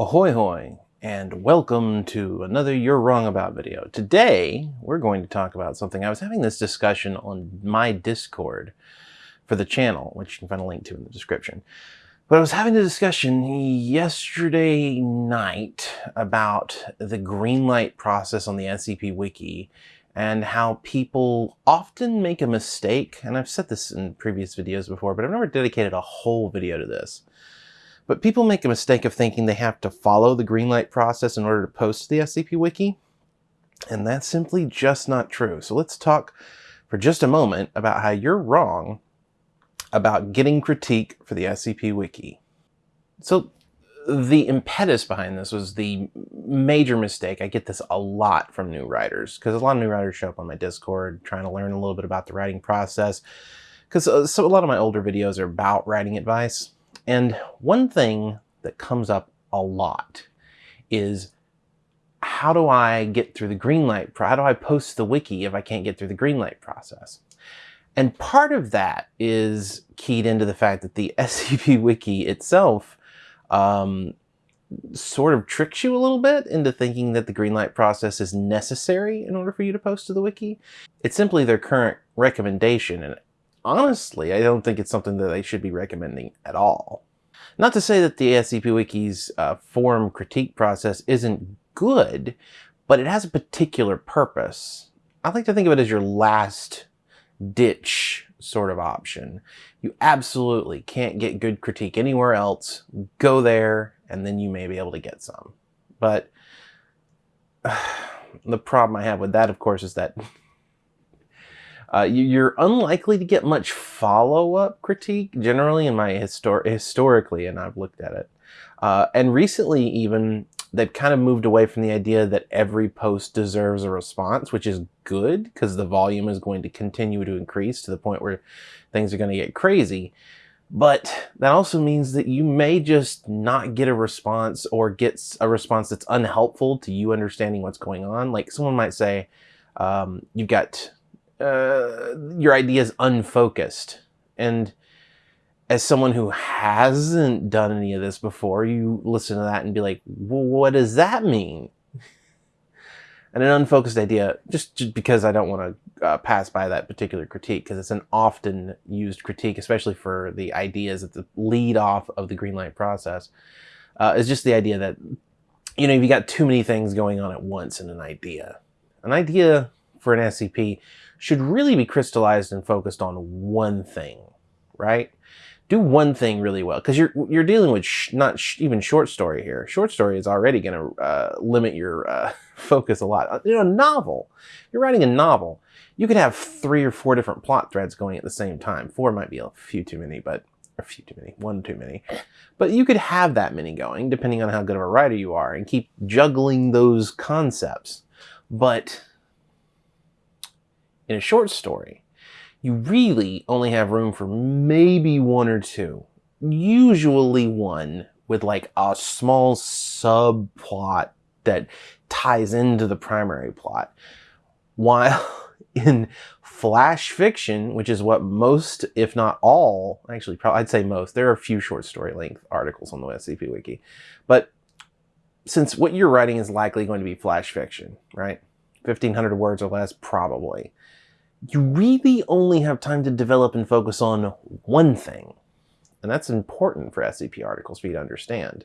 Ahoy hoy and welcome to another You're Wrong About video. Today we're going to talk about something. I was having this discussion on my Discord for the channel, which you can find a link to in the description. But I was having a discussion yesterday night about the greenlight process on the SCP Wiki and how people often make a mistake, and I've said this in previous videos before, but I've never dedicated a whole video to this. But people make a mistake of thinking they have to follow the greenlight process in order to post to the SCP Wiki, and that's simply just not true. So let's talk for just a moment about how you're wrong about getting critique for the SCP Wiki. So the impetus behind this was the major mistake. I get this a lot from new writers because a lot of new writers show up on my Discord trying to learn a little bit about the writing process. Because uh, so a lot of my older videos are about writing advice. And one thing that comes up a lot is how do I get through the green light? How do I post the wiki if I can't get through the green light process? And part of that is keyed into the fact that the SCP Wiki itself um, sort of tricks you a little bit into thinking that the green light process is necessary in order for you to post to the wiki. It's simply their current recommendation, and honestly, I don't think it's something that they should be recommending at all. Not to say that the SCP Wiki's uh, forum critique process isn't good, but it has a particular purpose. I like to think of it as your last ditch sort of option. You absolutely can't get good critique anywhere else. Go there, and then you may be able to get some. But uh, the problem I have with that, of course, is that uh, you're unlikely to get much follow-up critique generally in my histor historically, and I've looked at it. Uh, and recently, even they've kind of moved away from the idea that every post deserves a response, which is good because the volume is going to continue to increase to the point where things are going to get crazy. But that also means that you may just not get a response or get a response that's unhelpful to you understanding what's going on. Like someone might say, um, you've got, uh, your idea is unfocused. And as someone who hasn't done any of this before, you listen to that and be like, what does that mean? and an unfocused idea, just, just because I don't want to uh, pass by that particular critique, because it's an often used critique, especially for the ideas at the lead off of the green light process, uh, is just the idea that, you know, you've got too many things going on at once in an idea. An idea for an SCP should really be crystallized and focused on one thing, right? do one thing really well because you're you're dealing with not sh even short story here. Short story is already going to uh, limit your uh, focus a lot. You know, a novel. You're writing a novel. You could have three or four different plot threads going at the same time. Four might be a few too many, but a few too many, one too many. But you could have that many going depending on how good of a writer you are and keep juggling those concepts. But in a short story, you really only have room for maybe one or two. Usually one with like a small subplot that ties into the primary plot. While in flash fiction, which is what most, if not all, actually, probably, I'd say most, there are a few short story length articles on the SCP Wiki. But since what you're writing is likely going to be flash fiction, right? 1500 words or less, probably you really only have time to develop and focus on one thing. And that's important for SCP articles for you to understand.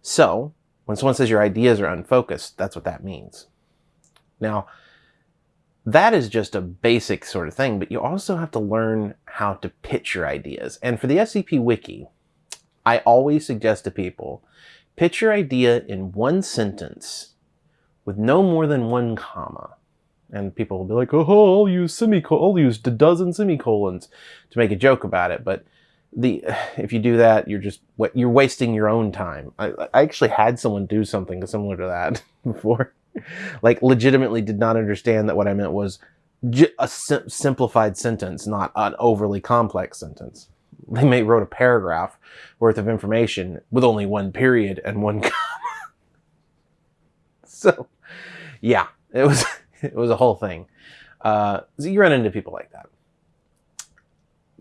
So, when someone says your ideas are unfocused, that's what that means. Now, that is just a basic sort of thing, but you also have to learn how to pitch your ideas. And for the SCP Wiki, I always suggest to people, pitch your idea in one sentence with no more than one comma and people will be like, "Oh, I'll use semicolon, I'll use a dozen semicolons to make a joke about it." But the if you do that, you're just you're wasting your own time. I, I actually had someone do something similar to that before, like legitimately did not understand that what I meant was a sim simplified sentence, not an overly complex sentence. They may wrote a paragraph worth of information with only one period and one comma. so, yeah, it was. it was a whole thing. Uh, you run into people like that.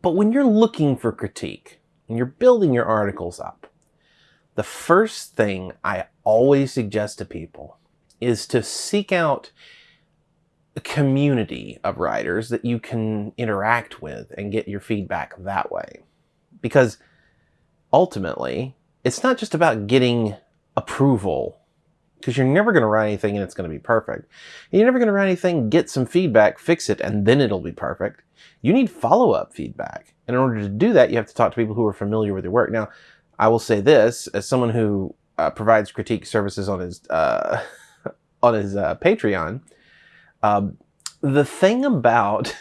But when you're looking for critique and you're building your articles up, the first thing I always suggest to people is to seek out a community of writers that you can interact with and get your feedback that way. Because ultimately, it's not just about getting approval because you're never going to write anything and it's going to be perfect. You're never going to write anything, get some feedback, fix it, and then it'll be perfect. You need follow-up feedback. And in order to do that, you have to talk to people who are familiar with your work. Now, I will say this, as someone who uh, provides critique services on his, uh, on his uh, Patreon, um, the thing about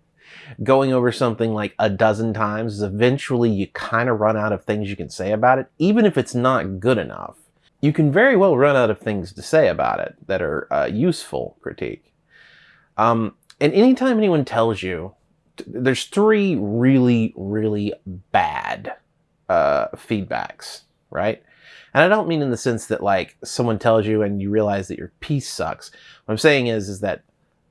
going over something like a dozen times is eventually you kind of run out of things you can say about it, even if it's not good enough. You can very well run out of things to say about it that are uh, useful critique. Um, and anytime anyone tells you, there's three really, really bad uh, feedbacks, right? And I don't mean in the sense that like someone tells you and you realize that your piece sucks. What I'm saying is, is that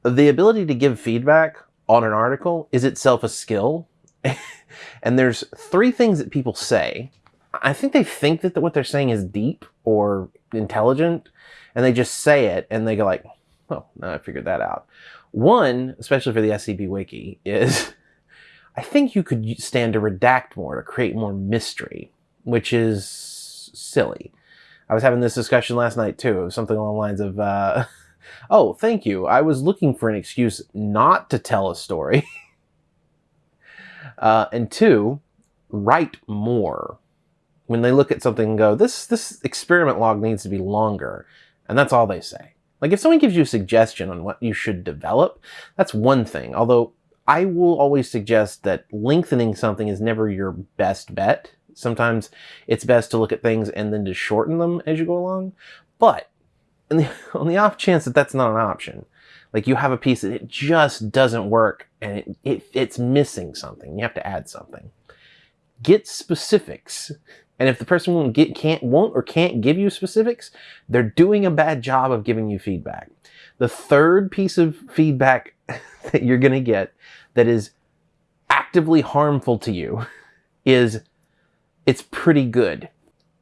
the ability to give feedback on an article is itself a skill. and there's three things that people say. I think they think that what they're saying is deep or intelligent, and they just say it and they go like, oh, now I figured that out. One, especially for the SCP Wiki, is I think you could stand to redact more to create more mystery, which is silly. I was having this discussion last night too. Was something along the lines of, uh, Oh, thank you. I was looking for an excuse not to tell a story. uh, and two, write more. When they look at something and go, this, this experiment log needs to be longer. And that's all they say. Like if someone gives you a suggestion on what you should develop, that's one thing. Although I will always suggest that lengthening something is never your best bet. Sometimes it's best to look at things and then to shorten them as you go along. But the, on the off chance that that's not an option, like you have a piece that it just doesn't work and it, it, it's missing something, you have to add something. Get specifics. And if the person won't get, can't, won't or can't give you specifics, they're doing a bad job of giving you feedback. The third piece of feedback that you're going to get that is actively harmful to you is it's pretty good.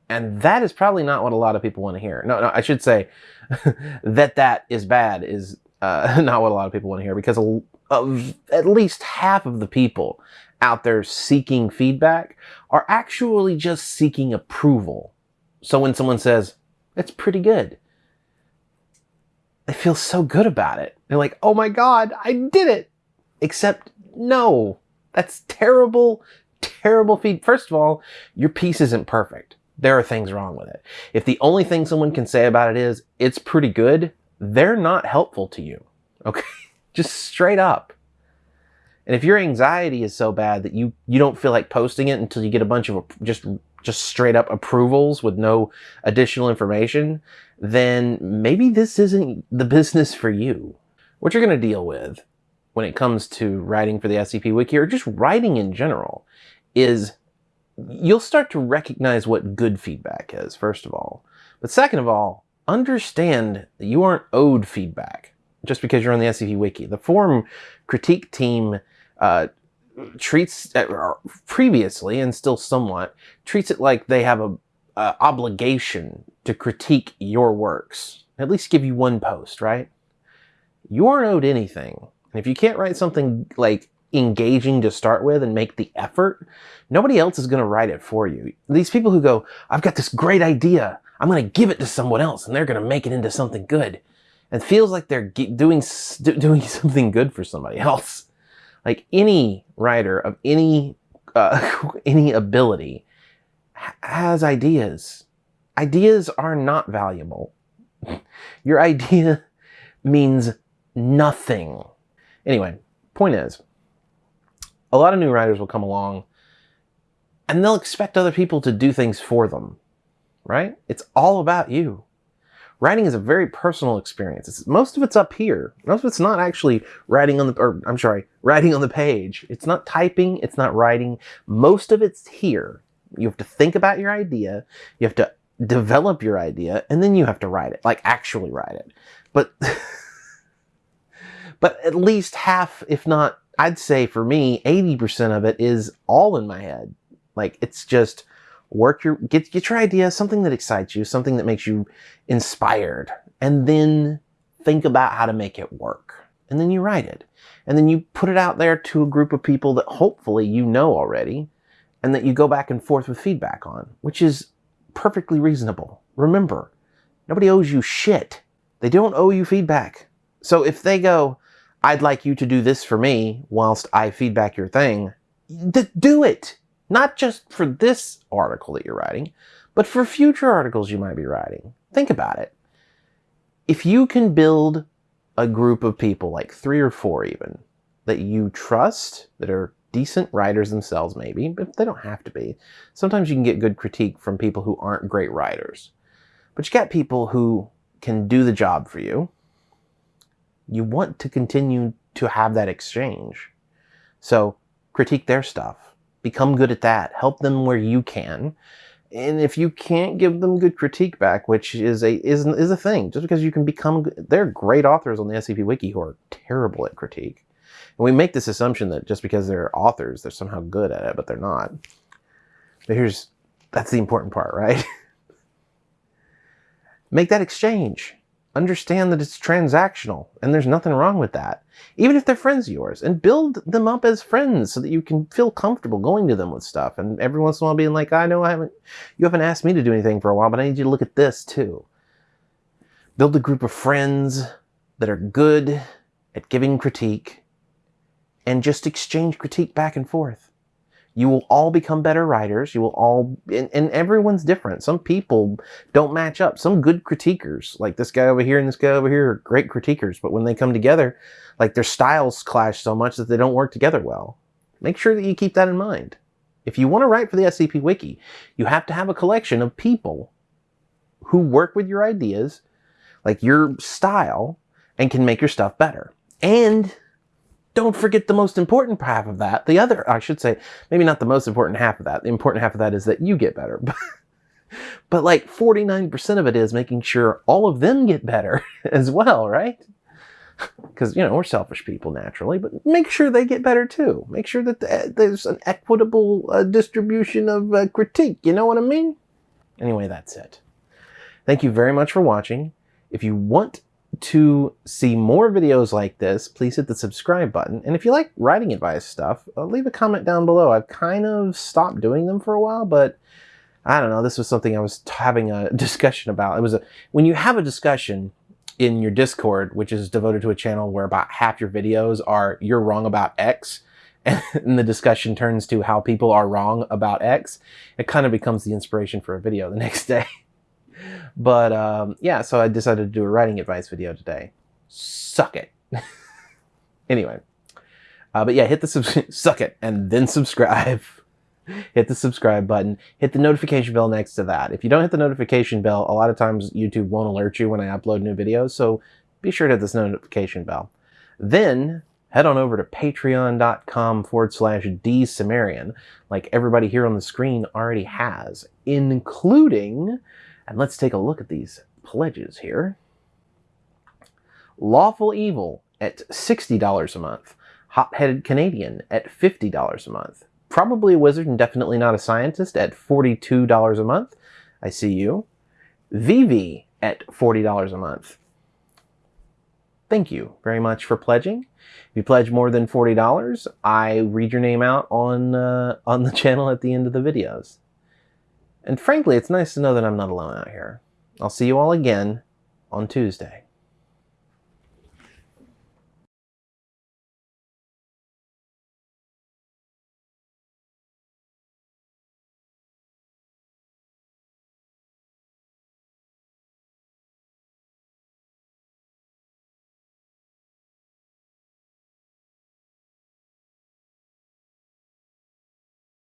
And that is probably not what a lot of people want to hear. No, no, I should say that that is bad is uh, not what a lot of people want to hear because of at least half of the people out there seeking feedback are actually just seeking approval. So when someone says, it's pretty good, they feel so good about it. They're like, oh my God, I did it. Except, no, that's terrible, terrible feed. First of all, your piece isn't perfect there are things wrong with it. If the only thing someone can say about it is, it's pretty good, they're not helpful to you. Okay? Just straight up. And if your anxiety is so bad that you, you don't feel like posting it until you get a bunch of just, just straight up approvals with no additional information, then maybe this isn't the business for you. What you're going to deal with when it comes to writing for the SCP Wiki or just writing in general is you'll start to recognize what good feedback is, first of all. But second of all, understand that you aren't owed feedback just because you're on the SCP Wiki. The forum critique team uh, treats, uh, previously and still somewhat, treats it like they have a obligation to critique your works. At least give you one post, right? You aren't owed anything. And if you can't write something like engaging to start with and make the effort, nobody else is going to write it for you. These people who go, I've got this great idea. I'm going to give it to someone else and they're going to make it into something good. And feels like they're doing, doing something good for somebody else. Like any writer of any, uh, any ability has ideas. Ideas are not valuable. Your idea means nothing. Anyway, point is, a lot of new writers will come along and they'll expect other people to do things for them, right? It's all about you. Writing is a very personal experience. It's, most of it's up here. Most of it's not actually writing on the, or I'm sorry, writing on the page. It's not typing. It's not writing. Most of it's here. You have to think about your idea. You have to develop your idea and then you have to write it, like actually write it. But, but at least half, if not I'd say for me, 80% of it is all in my head. Like it's just work your get get your idea, something that excites you, something that makes you inspired, and then think about how to make it work. And then you write it. And then you put it out there to a group of people that hopefully you know already and that you go back and forth with feedback on, which is perfectly reasonable. Remember, nobody owes you shit. They don't owe you feedback. So if they go, I'd like you to do this for me whilst I feedback your thing, do it. Not just for this article that you're writing, but for future articles you might be writing. Think about it. If you can build a group of people, like three or four even, that you trust, that are decent writers themselves maybe, but they don't have to be. Sometimes you can get good critique from people who aren't great writers. But you got people who can do the job for you. You want to continue to have that exchange. So critique their stuff. Become good at that. Help them where you can. And if you can't give them good critique back, which is a is, is a thing, just because you can become, they're great authors on the SCP Wiki who are terrible at critique. And we make this assumption that just because they're authors, they're somehow good at it, but they're not. But here's, that's the important part, right? make that exchange. Understand that it's transactional and there's nothing wrong with that. Even if they're friends of yours and build them up as friends so that you can feel comfortable going to them with stuff. And every once in a while being like, I know I haven't, you haven't asked me to do anything for a while, but I need you to look at this too. Build a group of friends that are good at giving critique and just exchange critique back and forth. You will all become better writers. You will all, and, and, everyone's different. Some people don't match up. Some good critiquers, like this guy over here and this guy over here, are great critiquers. But when they come together, like their styles clash so much that they don't work together well. Make sure that you keep that in mind. If you want to write for the SCP Wiki, you have to have a collection of people who work with your ideas, like your style, and can make your stuff better. And don't forget the most important half of that. The other, I should say, maybe not the most important half of that. The important half of that is that you get better. but like 49% of it is making sure all of them get better as well, right? Because, you know, we're selfish people naturally, but make sure they get better too. Make sure that there's an equitable uh, distribution of uh, critique. You know what I mean? Anyway, that's it. Thank you very much for watching. If you want to see more videos like this, please hit the subscribe button. And if you like writing advice stuff, uh, leave a comment down below. I've kind of stopped doing them for a while, but I don't know. This was something I was having a discussion about. It was a, when you have a discussion in your Discord, which is devoted to a channel where about half your videos are you're wrong about X, and the discussion turns to how people are wrong about X, it kind of becomes the inspiration for a video the next day. But um, yeah, so I decided to do a writing advice video today. Suck it. anyway, uh, but yeah, hit the suck it and then subscribe. hit the subscribe button. Hit the notification bell next to that. If you don't hit the notification bell, a lot of times YouTube won't alert you when I upload new videos. So be sure to hit this notification bell. Then head on over to patreon.com forward slash dsumerian, like everybody here on the screen already has, including and let's take a look at these pledges here. Lawful Evil at $60 a month. Hop-Headed Canadian at $50 a month. Probably a wizard and definitely not a scientist at $42 a month. I see you. Vivi at $40 a month. Thank you very much for pledging. If you pledge more than $40, I read your name out on, uh, on the channel at the end of the videos. And frankly, it's nice to know that I'm not alone out here. I'll see you all again on Tuesday.